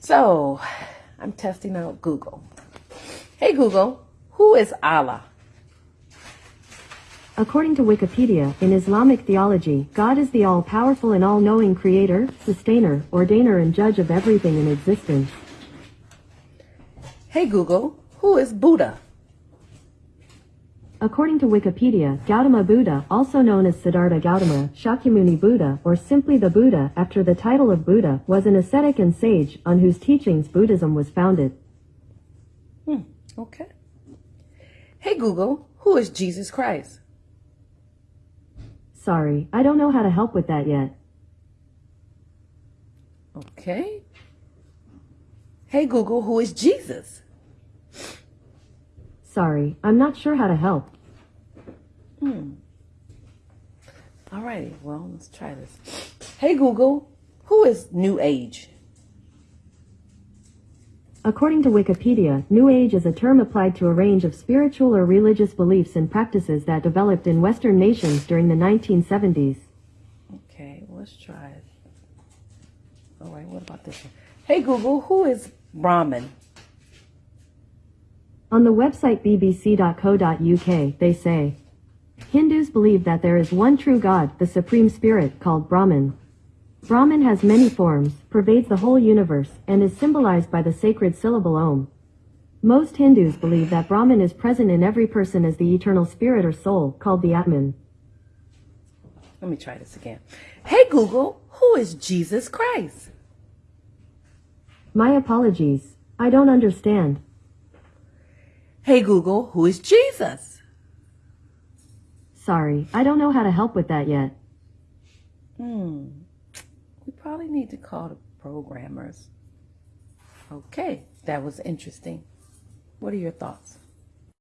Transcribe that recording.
So, I'm testing out Google. Hey Google, who is Allah? According to Wikipedia, in Islamic theology, God is the all-powerful and all-knowing creator, sustainer, ordainer and judge of everything in existence. Hey Google, who is Buddha? According to Wikipedia, Gautama Buddha, also known as Siddhartha Gautama, Shakyamuni Buddha, or simply the Buddha, after the title of Buddha, was an ascetic and sage, on whose teachings Buddhism was founded. Hmm, okay. Hey Google, who is Jesus Christ? Sorry, I don't know how to help with that yet. Okay. Hey Google, who is Jesus? Sorry, I'm not sure how to help. Hmm. Alrighty, well, let's try this. Hey Google, who is New Age? According to Wikipedia, New Age is a term applied to a range of spiritual or religious beliefs and practices that developed in Western nations during the 1970s. Okay, let's try it. Alright, what about this one? Hey Google, who is Brahmin? On the website bbc.co.uk, they say, Hindus believe that there is one true God, the Supreme Spirit, called Brahman. Brahman has many forms, pervades the whole universe, and is symbolized by the sacred syllable Om. Most Hindus believe that Brahman is present in every person as the eternal spirit or soul, called the Atman. Let me try this again. Hey Google, who is Jesus Christ? My apologies. I don't understand. Hey Google, who is Jesus? Sorry, I don't know how to help with that yet. Hmm. We probably need to call the programmers. Okay, that was interesting. What are your thoughts?